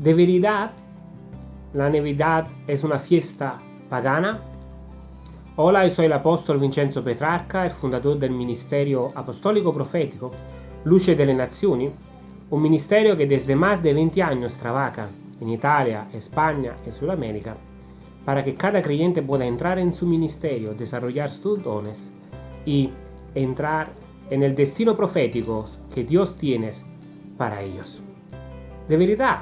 De verdad, la Navidad es una fiesta pagana. Hola, yo soy el apóstol Vincenzo Petrarca, el fundador del Ministerio Apostólico Profético Luce de las Naciones, un ministerio que desde más de 20 años trabaja en Italia, España y Sudamérica para que cada creyente pueda entrar en su ministerio, desarrollar sus dones y entrar en el destino profético que Dios tiene para ellos. De verdad,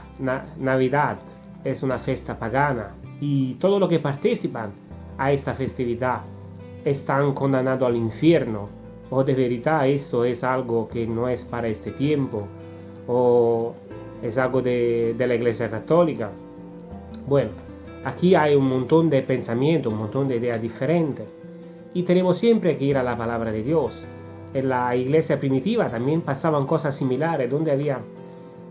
Navidad es una fiesta pagana y todos los que participan a esta festividad están condenados al infierno. O de verdad esto es algo que no es para este tiempo o es algo de, de la Iglesia Católica. Bueno, aquí hay un montón de pensamientos, un montón de ideas diferentes y tenemos siempre que ir a la palabra de Dios. En la iglesia primitiva también pasaban cosas similares, donde había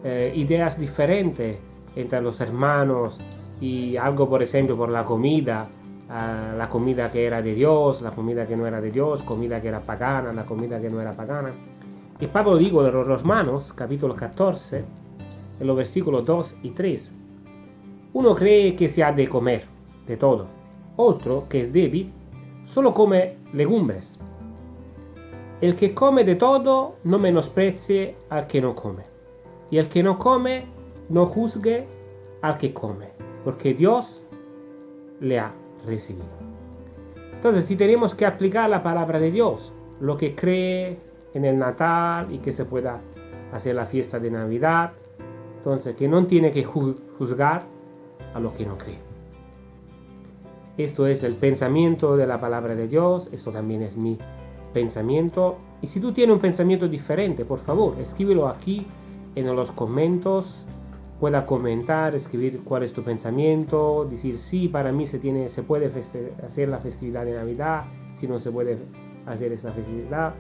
eh, ideas diferentes entre los hermanos y algo, por ejemplo, por la comida, ah, la comida que era de Dios, la comida que no era de Dios, comida que era pagana, la comida que no era pagana. Y Pablo digo de los Romanos, capítulo 14, en los versículos 2 y 3. Uno cree que se ha de comer de todo, otro, que es débil, solo come legumbres. El que come de todo no menosprecie al que no come y el que no come, no juzgue al que come, porque Dios le ha recibido. Entonces, si tenemos que aplicar la palabra de Dios, lo que cree en el Natal y que se pueda hacer la fiesta de Navidad, entonces que no tiene que juzgar a lo que no cree. Esto es el pensamiento de la palabra de Dios, esto también es mi pensamiento. Y si tú tienes un pensamiento diferente, por favor, escríbelo aquí en los comentarios pueda comentar, escribir cuál es tu pensamiento, decir si para mí se, tiene, se puede hacer la festividad de Navidad, si no se puede hacer esta festividad.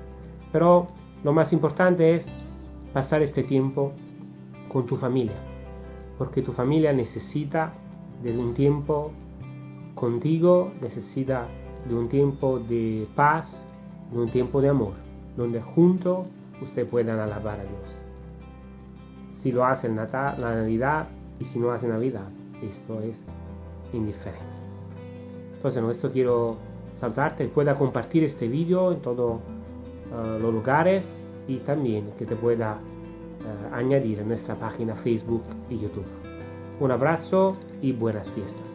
Pero lo más importante es pasar este tiempo con tu familia, porque tu familia necesita de un tiempo contigo, necesita de un tiempo de paz, de un tiempo de amor, donde juntos ustedes puedan alabar a Dios si lo hace en la Navidad y si no hace Navidad. Esto es indiferente. Entonces, no, esto quiero saltarte, pueda compartir este vídeo en todos uh, los lugares y también que te pueda añadir en nuestra página Facebook y YouTube. Un abrazo y buenas fiestas.